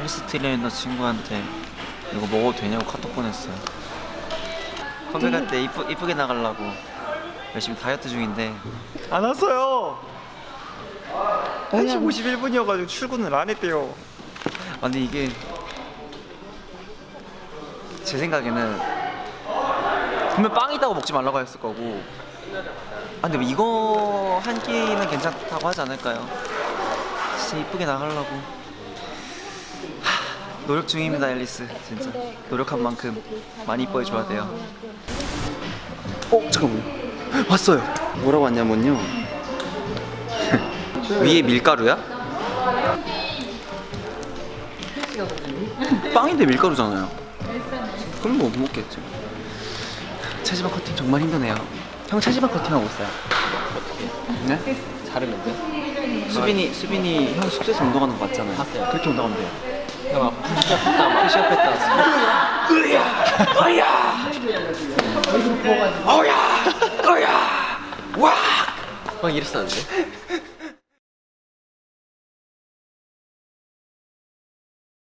헬스 트레이너 친구한테 이거 먹어도 되냐고 카톡 보냈어요. 컴백할 때 이쁘, 이쁘게 나가려고 열심히 다이어트 중인데 안 왔어요. 1시 51분이어가지고 출근을 안 했대요. 아 근데 이게 제 생각에는 분명 빵이다고 먹지 말라고 했을 거고 아 근데 뭐 이거 한 끼는 괜찮다고 하지 않을까요? 진짜 이쁘게 나가려고 하, 노력 중입니다 앨리스. 진짜. 노력한 만큼 많이 이뻐해 줘야 돼요. 어 잠깐만요. 왔어요. 뭐라고 왔냐면요. 위에 밀가루야? 빵인데 밀가루잖아요. 그럼 뭐 못 먹겠지. 체지방 커팅 정말 힘드네요. 형 체지방 커팅하고 있어요. 네? 자르면 돼? 수빈이 수빈이 형 숙소에서 운동하는 거 맞잖아요. 봤어요. 그렇게 운동하면 돼요. 형 아까 푸시업했다 막 푸시업했다. 어야. 어야 와막 이랬었는데